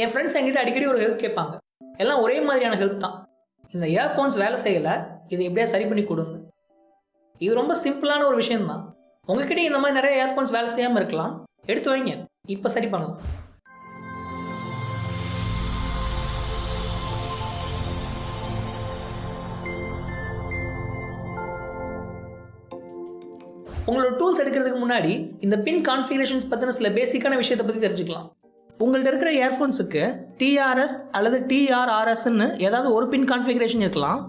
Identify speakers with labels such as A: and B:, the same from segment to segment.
A: என் friends என்கிட்ட அடிக்கடி ஒரு ஹெல்ப் கேட்பாங்க. எல்லாம் ஒரே மாதிரியான ஹெல்ப் தான். இந்த இயர்ஃபோன்ஸ் வேலை செய்யலை இதை எப்படியா சரி பண்ணி கொடுங்க இது ரொம்ப சிம்பிளான ஒரு விஷயம்தான். உங்ககிட்ட இந்த மாதிரி நிறைய இயர்ஃபோன்ஸ் வேலை செய்யாமல் இருக்கலாம். எடுத்து வைங்க. இப்போ சரி பண்ணலாம். உங்களோட டூல்ஸ் எடுக்கிறதுக்கு முன்னாடி இந்த பின் கான்ஃபிகரேஷன்ஸ் பற்றின சில பேசிக்கான விஷயத்தை பற்றி தெரிஞ்சுக்கலாம். உங்கள்கிட்ட இருக்கிற இயர்ஃபோன்ஸுக்கு டிஆர்எஸ் அல்லது டிஆர்ஆர்எஸ்ன்னு ஏதாவது ஒரு பின் கான்ஃபிகரேஷன் இருக்கலாம்.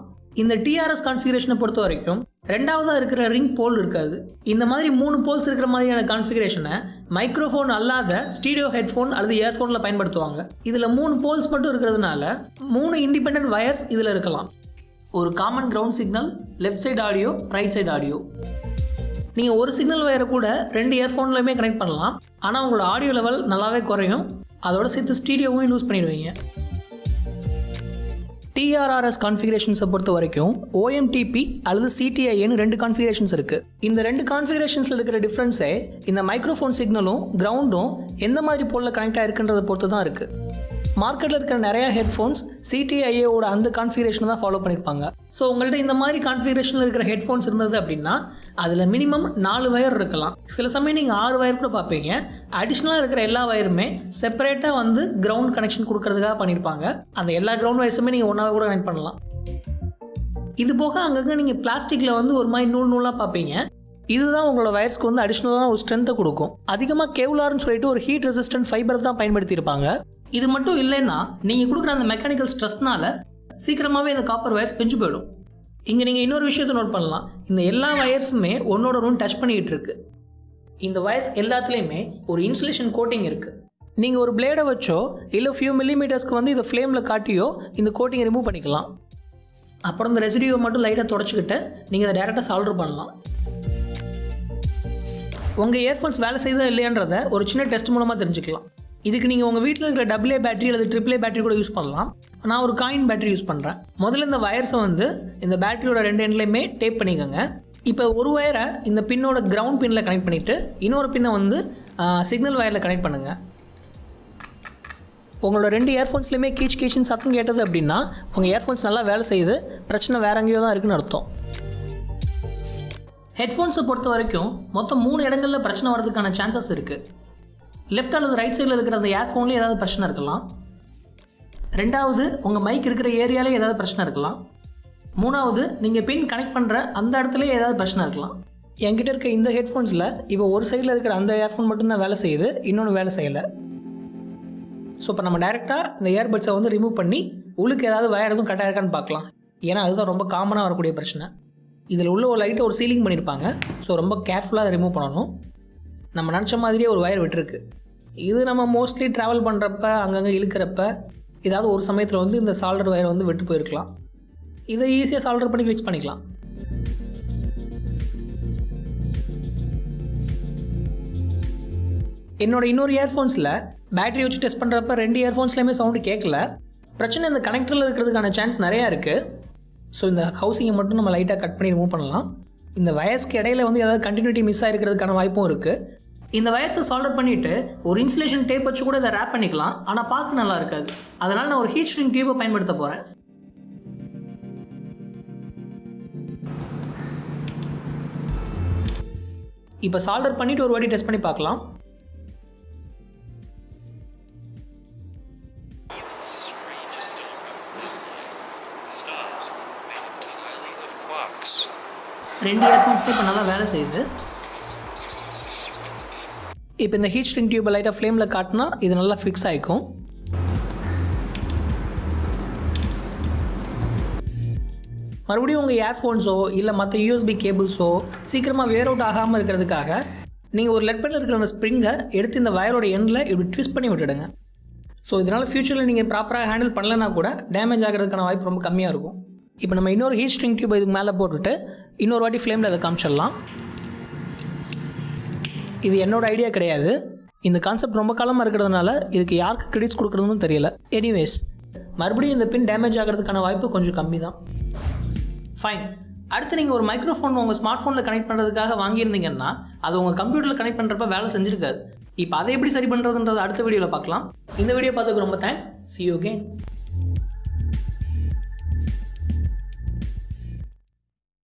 A: இந்த டிஆர்எஸ் கான்ஃபிகரேஷனை பொறுத்த வரைக்கும் ரெண்டாவதாக இருக்கிற ரிங் போல் இருக்காது. இந்த மாதிரி மூணு போல்ஸ் இருக்கிற மாதிரியான கான்ஃபிகரேஷனை மைக்ரோஃபோன் அல்லாத ஸ்டீடியோ ஹெட்ஃபோன் அல்லது இயர்ஃபோனில் பயன்படுத்துவாங்க. இதில் மூணு போல்ஸ் மட்டும் இருக்கிறதுனால மூணு இண்டிபெண்ட் வயர்ஸ் இதில் இருக்கலாம். ஒரு common ground signal left side audio right side audio நீங்கள் ஒரு சிக்னல் வயரை கூட ரெண்டு இயர்ஃபோன்லையுமே கனெக்ட் பண்ணலாம். ஆனால் உங்களோட ஆடியோ லெவல் நல்லாவே குறையும். அதோட சேர்த்து ஸ்டீடியோவும் யூஸ் பண்ணிடுவீங்க. டிஆர்ஆர்எஸ் கான்ஃபிகரேஷன்ஸை பொறுத்த வரைக்கும் ஓஎம்டிபி அல்லது சிடிஐன்னு ரெண்டு கான்ஃபிகரேஷன்ஸ் இருக்குது இந்த ரெண்டு கான்ஃபிகரேஷன்ஸில் இருக்கிற டிஃப்ரென்ஸே இந்த மைக்ரோஃபோன் சிக்னலும் கிரவுண்டும் எந்த மாதிரி போலில் கனெக்ட் ஆகிருக்குன்றதை பொறுத்து தான் இருக்குது மார்க்கெட்டில் இருக்கிற நிறைய ஹெட்ஃபோன்ஸ் சிடிஐஏவோட அந்த கான்ஃபிகரேஷனை தான் ஃபாலோ பண்ணியிருப்பாங்க ஸோ உங்கள்கிட்ட இந்த மாதிரி கான்ஃபிகரேஷனில் இருக்கிற ஹெட்ஃபோன்ஸ் இருந்தது அப்படின்னா அதில் மினிமம் நாலு வயர் இருக்கலாம். சில சமயம் நீங்கள் ஆறு வயர் கூட பார்ப்பீங்க. அடிஷ்னலாக இருக்கிற எல்லா வயருமே செப்பரேட்டாக வந்து கிரவுண்ட் கனெக்ஷன் கொடுக்கறதுக்காக பண்ணியிருப்பாங்க அந்த எல்லா கிரவுண்ட் வயர்ஸுமே நீங்கள் ஒன்றாவே கூட கனெக்ட் பண்ணலாம். இது போக அங்கங்கே நீங்கள் பிளாஸ்டிக்கில் வந்து ஒரு மாதிரி நூல் நூலாக பார்ப்பீங்க. இதுதான் உங்களோட வயர்ஸ்க்கு வந்து அடிஷ்னலான ஒரு ஸ்ட்ரென்த்தை கொடுக்கும். அதிகமாக கேவ்லார்னு சொல்லிட்டு ஒரு ஹீட் ரெசிஸ்டன்ட் ஃபைபர் தான் பயன்படுத்தியிருப்பாங்க. இது மட்டும் இல்லைன்னா நீங்கள் கொடுக்குற அந்த மெக்கானிக்கல் ஸ்ட்ரெஸ்னால சீக்கிரமாகவே இந்த காப்பர் வயர்ஸ் பிஞ்சு போயிடும். இங்கே நீங்கள் இன்னொரு விஷயத்தை நோட் பண்ணலாம். இந்த எல்லா வயர்ஸுமே ஒன்னோட ஒன்று டச் பண்ணிக்கிட்டு இருக்கு. இந்த வயர்ஸ் எல்லாத்துலேயுமே ஒரு இன்சுலேஷன் கோட்டிங் இருக்குது நீங்கள் ஒரு பிளேடை வச்சோ இல்லை ஃபியூ மில்லிமீட்டர்ஸ்க்கு வந்து இதை ஃப்ளேமில் காட்டியோ இந்த கோட்டிங்கை ரிமூவ் பண்ணிக்கலாம். அப்புறம் இந்த ரெசிடியூவை மட்டும் லைட்டாக தொடச்சிக்கிட்டு நீங்கள் அதை டேரெக்டாக சால்டர் பண்ணலாம். உங்கள் இயர்ஃபோன்ஸ் வேலை செய்தா இல்லையன்றதை ஒரு சின்ன டெஸ்ட் மூலமாக தெரிஞ்சுக்கலாம். இதுக்கு நீங்கள் உங்கள் வீட்டில் இருக்கிற டபுளே பேட்டரி அல்லது ட்ரிபிளே பேட்டரி கூட யூஸ் பண்ணலாம். நான் ஒரு காயின் பேட்டரி யூஸ் பண்ணுறேன் முதல்ல இந்த வயர்ஸை வந்து இந்த பேட்டரியோட ரெண்டு எண்ட்லேயுமே டேப் பண்ணிக்கோங்க. இப்போ ஒரு வயரை இந்த பின்னோட கிரவுண்ட் பின்னில் கனெக்ட் பண்ணிவிட்டு இன்னொரு பின்னை வந்து சிக்னல் வயரில் கனெக்ட் பண்ணுங்கள் உங்களோட ரெண்டு இயர்ஃபோன்ஸ்லையுமே கீச் கீச்சுன்னு சத்தம் கேட்டது அப்படின்னா உங்கள் இயர்ஃபோன்ஸ் நல்லா வேலை செய்யுது. பிரச்சனை வேற எங்கேயோ தான் இருக்குன்னு அர்த்தம். ஹெட்ஃபோன்ஸை பொறுத்த வரைக்கும் மொத்தம் மூணு இடங்களில் பிரச்சனை வர்றதுக்கான சான்சஸ் இருக்குது லெஃப்ட் அல்லது ரைட் சைடில் இருக்கிற அந்த இயர்ஃபோன்லேயே ஏதாவது பிரச்சனை இருக்கலாம். ரெண்டாவது உங்கள் மைக் இருக்கிற ஏரியாலே ஏதாவது பிரச்சனை இருக்கலாம். மூணாவது நீங்கள் பின் கனெக்ட் பண்ணுற அந்த இடத்துலையே ஏதாவது பிரச்சனை இருக்கலாம். என்கிட்ட இருக்க இந்த ஹெட்ஃபோன்ஸில் இப்போ ஒரு சைடில் இருக்கிற அந்த இயர்ஃபோன் மட்டும்தான் வேலை செய்யுது இன்னொன்று வேலை செய்யலை. ஸோ இப்போ நம்ம டைரெக்டாக இந்த இயர்பட்ஸை வந்து ரிமூவ் பண்ணி உள்ளுக்கு ஏதாவது வயர் எதுவும் கட்டாக இருக்கான்னு பார்க்கலாம். ஏன்னா அதுதான் ரொம்ப காமனாக வரக்கூடிய பிரச்சனை. இதில் உள்ள ஒரு லைட்டை ஒரு சீலிங் பண்ணியிருப்பாங்க ஸோ ரொம்ப கேர்ஃபுல்லாக அதை ரிமூவ் பண்ணணும். நம்ம நினச்ச மாதிரியே ஒரு வயர் விட்டுருக்கு. இது நம்ம மோஸ்ட்லி ட்ராவல் பண்ணுறப்ப அங்கங்கே இழுக்கிறப்ப ஏதாவது ஒரு சமயத்தில் வந்து இந்த சால்டர் வயர் வந்து விட்டு போயிருக்கலாம். இதை ஈஸியாக சால்டர் பண்ணி ஃபிக்ஸ் பண்ணிக்கலாம். என்னோட இன்னொரு இயர்ஃபோன்ஸில் பேட்டரி வச்சு டெஸ்ட் பண்ணுறப்ப ரெண்டு இயர்ஃபோன்ஸ்லேயுமே சவுண்டு கேட்கல பிரச்சனை இந்த கனெக்டரில் இருக்கிறதுக்கான சான்ஸ் நிறையா இருக்குது ஸோ இந்த ஹவுசிங்கை மட்டும் நம்ம லைட்டாக கட் பண்ணி ரிமூவ் பண்ணலாம். இந்த வயசுக்கு இடையில வந்து ஏதாவது கண்டினியூட்டி மிஸ் ஆகிருக்கிறதுக்கான வாய்ப்பும் இருக்குது இந்த வயர்ஸை சால்டர் பண்ணிவிட்டு ஒரு இன்சுலேஷன் டேப் வச்சு கூட இதை ரேப் பண்ணிக்கலாம். ஆனால் பார்க்க நல்லா இருக்காது. அதனால் நான் ஒரு ஹீட் ஸ்ட்ரிங் டியூபை பயன்படுத்த போகிறேன் இப்போ சால்டர் பண்ணிவிட்டு ஒரு வாட்டி டெஸ்ட் பண்ணி பார்க்கலாம். ரெண்டு இயர்ஃபோன்ஸ்மே இப்போ நல்லா வேலை செய்யுது. இப்போ இந்த ஹீட் ஸ்ட்ரிங் டியூப்பை லைட்டாக ஃப்ளேமில் காட்டினா இது நல்லா ஃபிக்ஸ் ஆகிக்கும் மறுபடியும் உங்கள் இயர்ஃபோன்ஸோ இல்லை மற்ற யூஎஸ்பி கேபிள்ஸோ சீக்கிரமாக வேர் அவுட் ஆகாமல் இருக்கிறதுக்காக நீங்கள் ஒரு லெட் பெட்டில் இருக்கிற அந்த ஸ்ப்ரிங்கை எடுத்து இந்த வயரோட எண்டில் இப்படி ட்விஸ்ட் பண்ணி விட்டுடுங்க. ஸோ இதனால் ஃப்யூச்சரில் நீங்கள் ப்ராப்பராக ஹேண்டில் பண்ணலைன்னா கூட டேமேஜ் ஆகிறதுக்கான வாய்ப்பு ரொம்ப கம்மியாக இருக்கும். இப்போ நம்ம இன்னொரு ஹீட் ஸ்ட்ரிங் டியூப் இதுக்கு மேலே போட்டுட்டு இன்னொரு வாட்டி ஃப்ளேமில் அதை காமிச்சிடலாம். இது என்னோட ஐடியா கிடையாது. இந்த கான்செப்ட் ரொம்ப காலமாக இருக்கிறதுனால இதுக்கு யாருக்கு கிரெடிட்ஸ் கொடுக்குறதுன்னு தெரியல. எனிவேஸ் மறுபடியும் இந்த பின் டேமேஜ் ஆகிறதுக்கான வாய்ப்பு கொஞ்சம் கம்மி தான் ஃபைன் அடுத்து நீங்கள் ஒரு மைக்ரோஃபோன் உங்கள் ஸ்மார்ட் ஃபோனில் கனெக்ட் பண்ணுறதுக்காக வாங்கியிருந்தீங்கன்னா அது உங்கள் கம்ப்யூட்டரில் கனெக்ட் பண்ணுறப்ப வேலை செஞ்சிருக்காது. இப்போ அதை எப்படி சரி பண்ணுறதுன்றது அடுத்த வீடியோவில் பார்க்கலாம். இந்த வீடியோ பார்த்ததுக்கு ரொம்ப தேங்க்ஸ் சி யூ கேன்